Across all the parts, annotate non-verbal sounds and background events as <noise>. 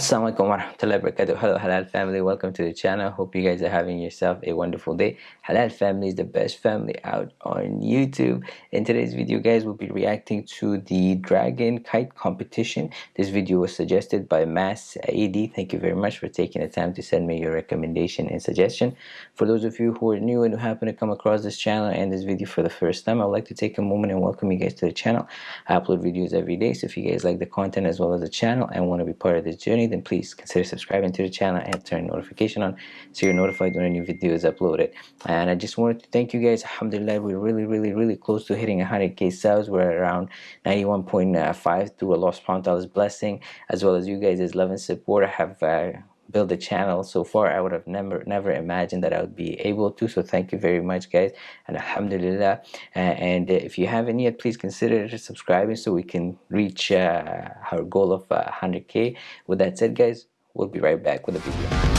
Assalamualaikum warahmatullahi wabarakatuh. Hello Halal family, welcome to the channel. Hope you guys are having yourself a wonderful day. Halal family is the best family out on YouTube. In today's video guys, we'll be reacting to the Dragon Kite competition. This video was suggested by Mass AD. Thank you very much for taking the time to send me your recommendation and suggestion. For those of you who are new and who happen to come across this channel and this video for the first time, I'd like to take a moment and welcome you guys to the channel. I upload videos every day, so if you guys like the content as well as the channel and want to be part of this journey, then please consider subscribing to the channel and turn notification on so you're notified when a new video is uploaded. And I just wanted to thank you guys. Alhamdulillah, we're really, really, really close to hitting 100k subs. We're around 91.5 through Allah subhanahu wa ta'ala's blessing, as well as you guys' love and support. I have uh, build a channel so far i would have never never imagined that i would be able to. So thank you very much guys. And alhamdulillah. Uh, and if you haven't yet please consider subscribing so we can reach uh, our goal of uh, 100k with that said guys we'll be right back with a video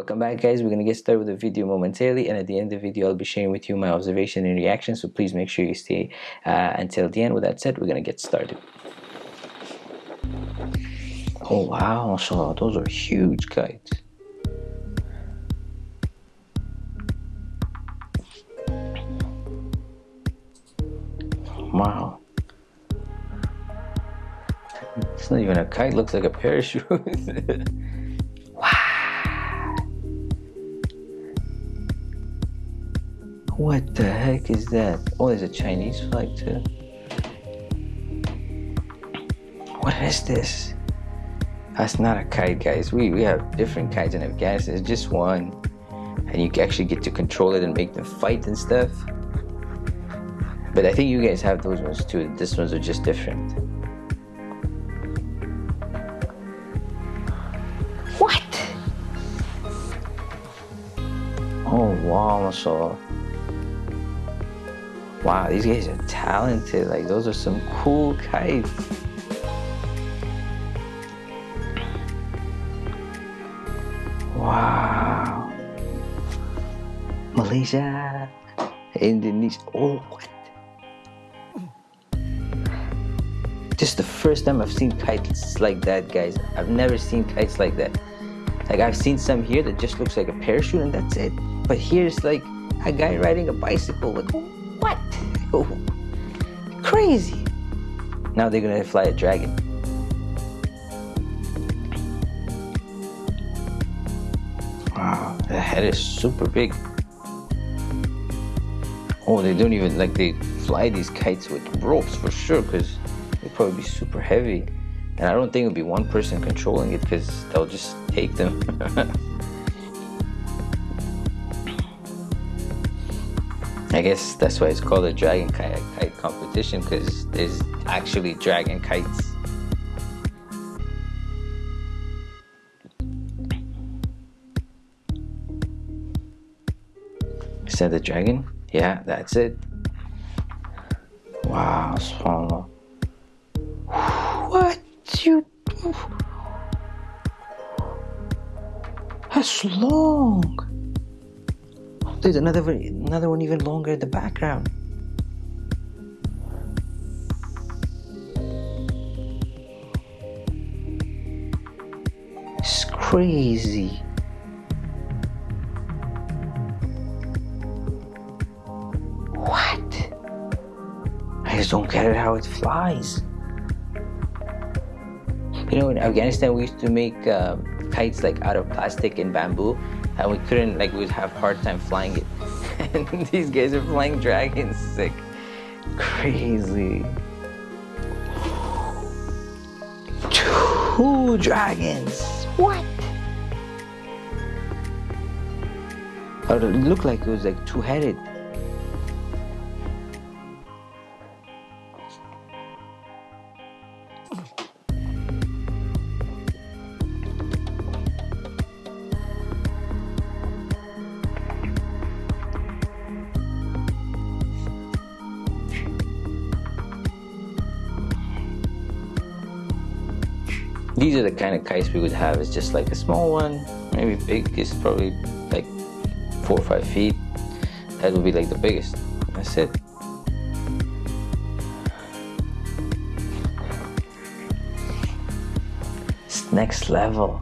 Welcome back guys, we're to get started with the video momentarily and at the end of the video I'll be sharing with you my observation and reaction so please make sure you stay uh, until the end. With that said, we're to get started. Oh wow, so those are huge kites. Wow. It's not even a kite, looks like a parachute. <laughs> What the heck is that? Oh, there's a Chinese flag too. What is this? That's not a kite, guys. We, we have different kites in Afghanistan. It's just one. And you actually get to control it and make them fight and stuff. But I think you guys have those ones too. This ones are just different. What? Oh wow, mashallah. Wow, these guys are talented. Like, those are some cool kites. Wow. Malaysia, Indonesia. Oh, what? Is the first time I've seen kites like that, guys. I've never seen kites like that. Like, I've seen some here that just looks like a parachute and that's it. But here's like a guy riding a bicycle. Like, what? Crazy. Now they're gonna fly a dragon. Wow, the head is super big. Oh, they don't even like they fly these kites with ropes for sure because they'd probably be super heavy. And I don't think it'll be one person controlling it because they'll just take them. <laughs> I guess that's why it's called a dragon kite, kite competition because there's actually dragon kites. Is that the dragon? Yeah, that's it. Wow, subhanAllah. What you That's long. There's another another one even longer in the background. It's crazy. What? I just don't get it how it flies. You know, in Afghanistan, we used to make um, kites like out of plastic and bamboo and we couldn't like we'd have hard time flying it. <laughs> And these guys are flying dragons sick crazy. Two dragons. What? It looked like it was like two-headed these are the kind of kites we would have. It's just like a small one, maybe big is probably like four or five feet. That would be like the biggest. That's it. It's next level.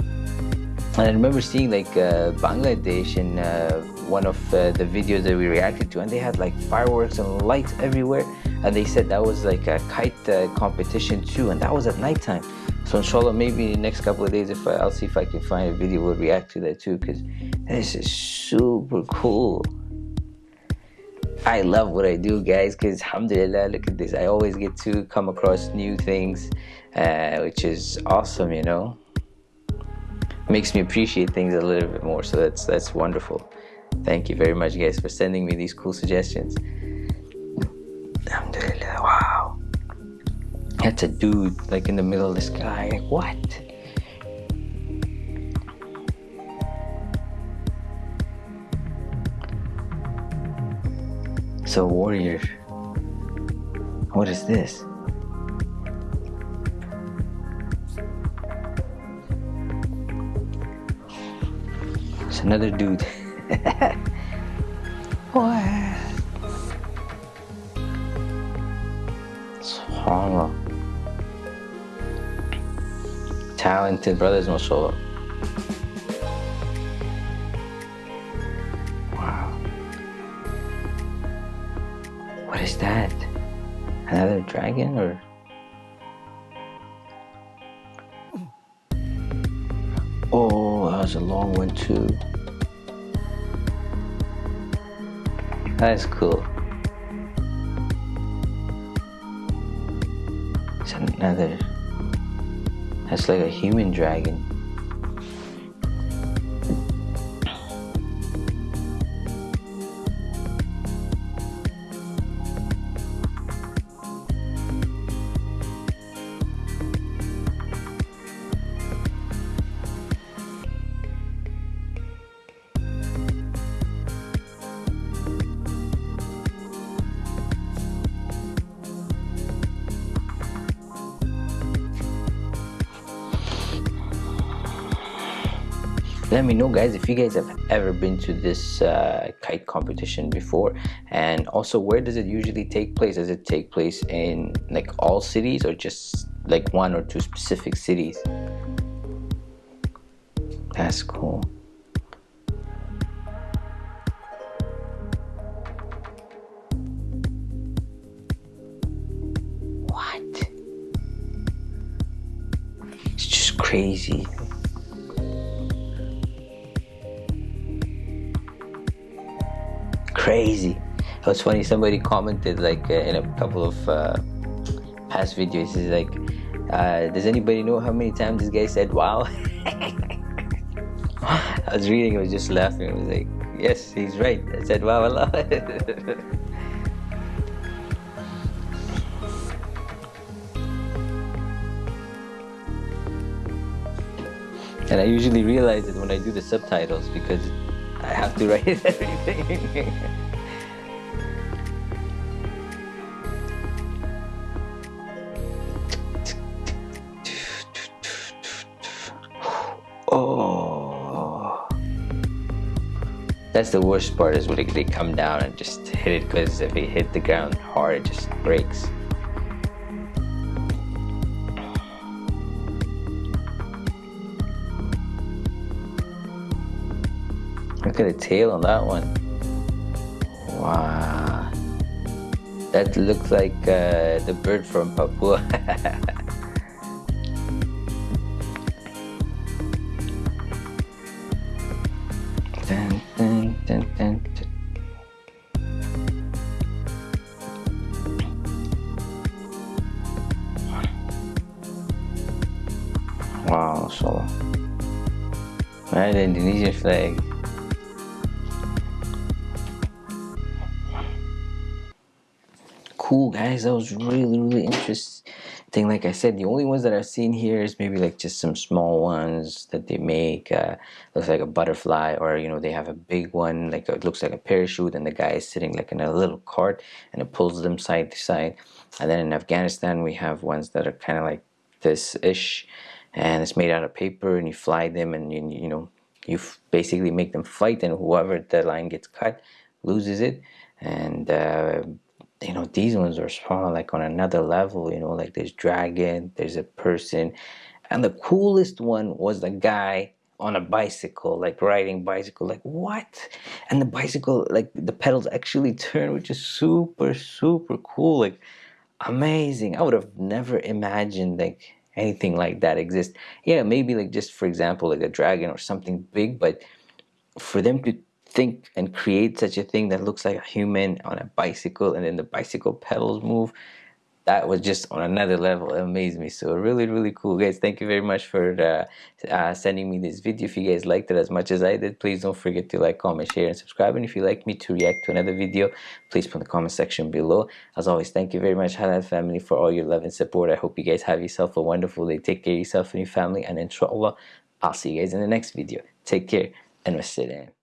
And I remember seeing like uh, Bangladesh in uh, one of uh, the videos that we reacted to and they had like fireworks and lights everywhere and they said that was like a kite uh, competition too and that was at nighttime. So inshallah maybe in the next couple of days if I, I'll see if I can find a video we'll react to that too because this is super cool. I love what I do guys because alhamdulillah look at this. I always get to come across new things uh, which is awesome you know? Makes me appreciate things a little bit more so that's that's wonderful. Thank you very much guys for sending me these cool suggestions alhamdulillah wow that's a dude like in the middle of the sky like what So warrior, what is this? It's another dude. <laughs> what? Talented brothers, mashallah. What is that? Another dragon or? Oh, that was a long one too. That's cool. It's another. That's like a human dragon. Let me know guys if you guys have ever been to this uh, kite competition before. And also where does it usually take place? Does it take place in like all cities or just like one or two specific cities? That's cool. What? It's just crazy crazy. It was funny. Somebody commented like uh, in a couple of uh, past videos. He's like, uh, "Does anybody know how many times this guy said wow?" <laughs> I was reading. I was just laughing. I was like, "Yes, he's right." I said wow a lot. <laughs> and I usually realize it when I do the subtitles because have to write <laughs> everything. oh. That's the worst part is when they come down and just hit it because if it hit the ground hard, it just breaks. Look at the tail on that one. Wow. That looks like uh, the bird from Papua. <laughs> dun, dun, dun, Wow, so. Right, the Indonesian flag. Cool guys. That was really really interesting. Like I said the only ones that I've seen here is maybe like just some small ones that they make uh, looks like a butterfly or you know they have a big one like it looks like a parachute and the guy is sitting like in a little cart and it pulls them side to side. And then in Afghanistan we have ones that are kind of like this ish and it's made out of paper and you fly them and you, you know you basically make them fight and whoever the line gets cut loses it. And uh, you know these ones are small like on another level you know like there's dragon there's a person and the coolest one was the guy on a bicycle like riding bicycle like what? And the bicycle like the pedals actually turn which is super super cool like amazing. I would have never imagined like anything like that exist. Yeah maybe like just for example like a dragon or something big but for them to think and create such a thing that looks like a human on a bicycle and then the bicycle pedals move that was just on another level. It amazed me. So really really cool. Guys thank you very much for uh, uh, sending me this video. If you guys liked it as much as I did please don't forget to like comment share and subscribe. And if you'd like me to react to another video please put in the comment section below. As always thank you very much Halal family for all your love and support. I hope you guys have yourself a wonderful day. Take care of yourself and your family. And inshallah I'll see you guys in the next video. Take care and wassalam